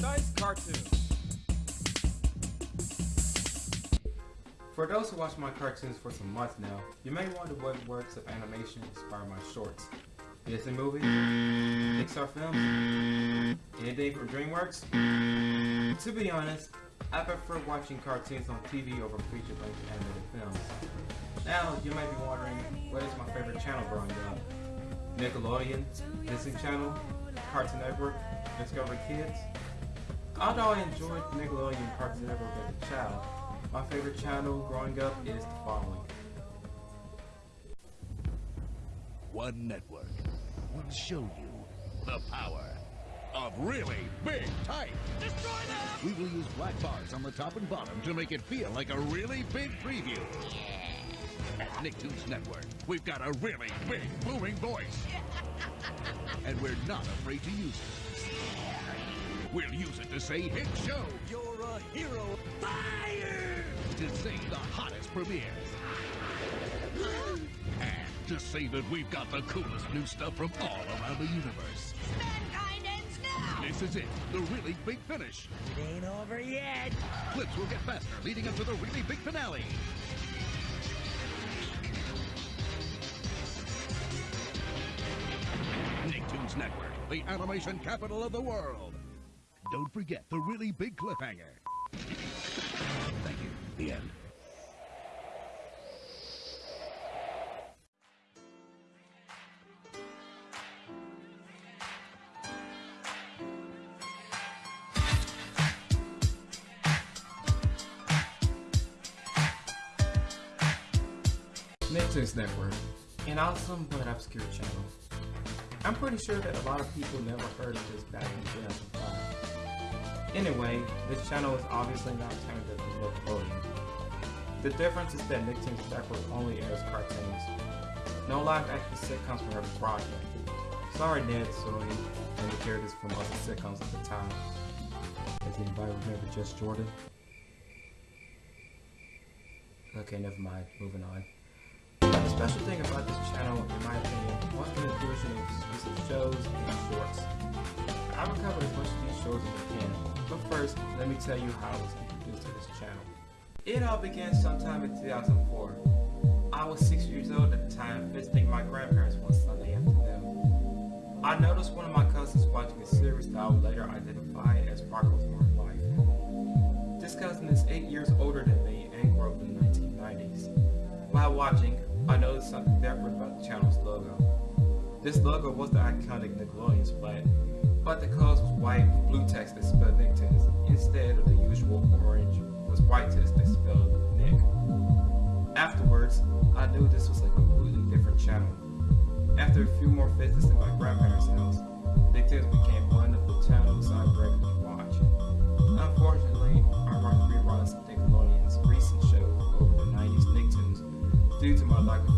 Dice Cartoons. For those who watch my cartoons for some months now, you may wonder what works of animation inspire my shorts. Disney movies? Pixar films? Anything from DreamWorks? To be honest, I prefer watching cartoons on TV over feature-length animated films. Now, you may be wondering, what is my favorite channel growing up? Nickelodeon, Disney Channel, Cartoon Network, Discovery Kids? Although I enjoyed Nickelodeon Cartoon Network as a child, my favorite channel growing up is the following. One network will show you the power of really big type. Destroy them! We will use black bars on the top and bottom to make it feel like a really big preview. At Nicktoons Network, we've got a really big booming voice. and we're not afraid to use it. We'll use it to say hit show. You're a hero. Fire! To say the hottest premieres. and to say that we've got the coolest new stuff from all around the universe. Mankind ends now! This is it, the really big finish. It ain't over yet. Clips will get faster, leading up to the really big finale. Nicktoons Network, the animation capital of the world. Don't forget the really big cliffhanger. Thank you. The end. Nicktoons Network, an awesome but obscure channel. I'm pretty sure that a lot of people never heard of this back in 2005. Anyway, this channel is obviously not turned into Nickelodeon. The difference is that Nicktoons Network only airs cartoons. No live action sitcoms were ever broadcast. Sorry Ned, Zoe, and the characters from other sitcoms at the time. Does anybody remember Just Jordan? Okay, never mind. Moving on. The special thing about this channel, in my opinion, was the inclusion of exclusive shows and shorts. I will cover as much of these shows as I can, but first, let me tell you how I was introduced to this channel. It all began sometime in 2004. I was 6 years old at the time, visiting my grandparents one Sunday afternoon. I noticed one of my cousins watching a series that I would later identify as Rocko's Modern Life. This cousin is 8 years older than me and grew up in the 1990s. While watching, I noticed something different about the channel's logo. This logo was the iconic Nickelodeon splat, but the colors was white with blue text that spelled Nicktoons instead of the usual orange with white text that spelled Nick. Afterwards, I knew this was a completely different channel. After a few more visits to my grandparents' house, Nicktoons became one of the channels I regularly watch. Unfortunately, I watched reruns of Nickelodeon's recent show over the 90s Nicktoons due to my lack of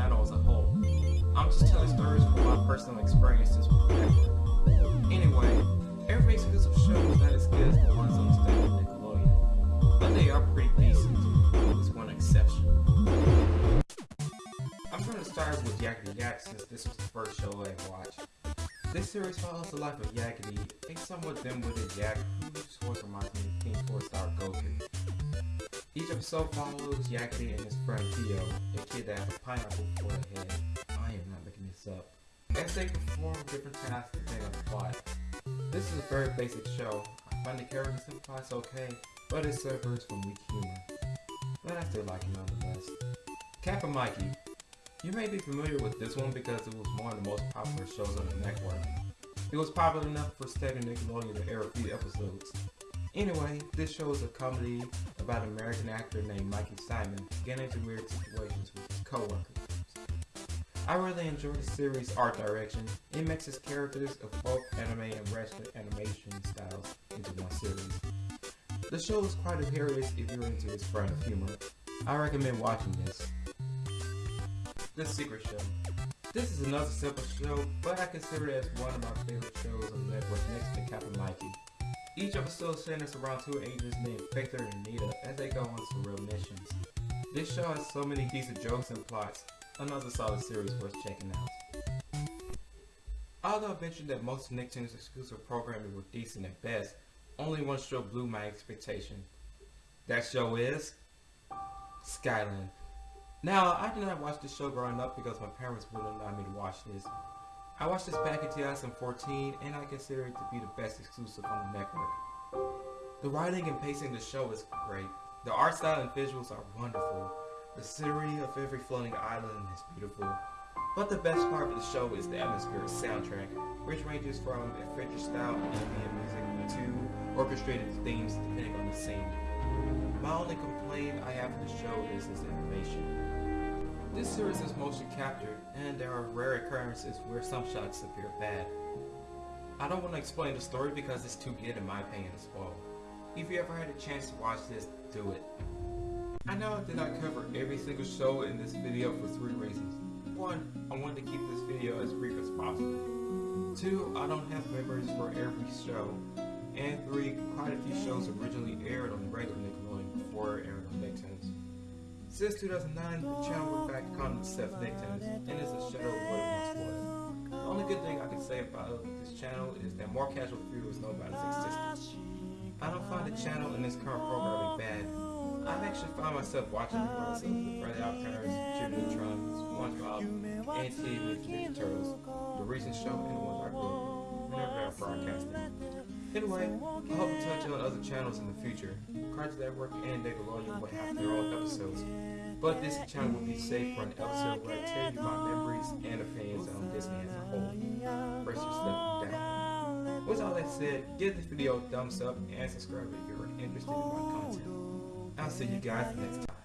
as a whole. I'm just telling stories from my personal experiences. Anyway, every exclusive show is not as good as the ones on the standard Nickelodeon, but they are pretty decent, with one exception. I'm going to start with Yakety Yak since this was the first show I watched. This series follows the life of Yakety, a somewhat dim-witted yak whose voice reminds me of King Four-Star Goku. Each episode follows Yakety and his friend Theo, a kid that has a pineapple for a head. I am not making this up. As they perform different tasks depending on the plot. This is a very basic show. I find the characters and plots okay, but it suffers from weak humor. But I still like it nonetheless. Kappa Mikey. You may be familiar with this one because it was one of the most popular shows on the network. It was popular enough for Standard Nickelodeon to air a few episodes. Anyway, this show is a comedy about an American actor named Mikey Simon getting into weird situations with his coworkers. I really enjoy the series' art direction. It mixes characters of both anime and western animation styles into one series. The show is quite hilarious if you're into this brand of humor. I recommend watching this. The Secret Show. This is another simple show, but I consider it as one of my favorite shows on the network next to Kappa Mikey. Each episode centers around two agents named Victor and Nita as they go on some real missions. This show has so many decent jokes and plots, another solid series worth checking out. Although I mentioned that most of Nicktoons exclusive programming were decent at best, only one show blew my expectation. That show is Skyland. Now, I did not watch this show growing up because my parents wouldn't allow me to watch this. I watched this back in 2014 and I consider it to be the best exclusive on the network. The writing and pacing of the show is great. The art style and visuals are wonderful. The scenery of every floating island is beautiful. But the best part of the show is the atmospheric soundtrack, which ranges from adventure style ambient music to orchestrated themes depending on the scene. My only complaint I have with the show is its animation. This series is motion captured, and there are rare occurrences where some shots appear bad. I don't want to explain the story because it's too good in my opinion to spoil. If you ever had a chance to watch this, do it. I know that I did not cover every single show in this video for three reasons. One, I wanted to keep this video as brief as possible. Two, I don't have memories for every show. And three, quite a few shows originally aired on regular Nickelodeon before aired on Nicktoons. Since 2009, the channel went back to calling itself Nicktoons, and is a shadow of what it once was. The only good thing I can say about this channel is that more casual viewers know about its existence. I don't find the channel and its current programming bad. I've actually found myself watching the growth of OddParents, Jimmy SpongeBob, and Teenage Mutant Ninja Turtles, the recent show, and the ones I grew up with whenever they're broadcasting. Anyway, I hope to touch on other channels in the future. Cartoon Network and Nickelodeon will have their own episodes. But this channel will be safe for an episode where I tell you my memories and opinions on Disney as a whole. You're stepping down. With all that said, give this video a thumbs up and subscribe if you're interested in my content. I'll see you guys next time.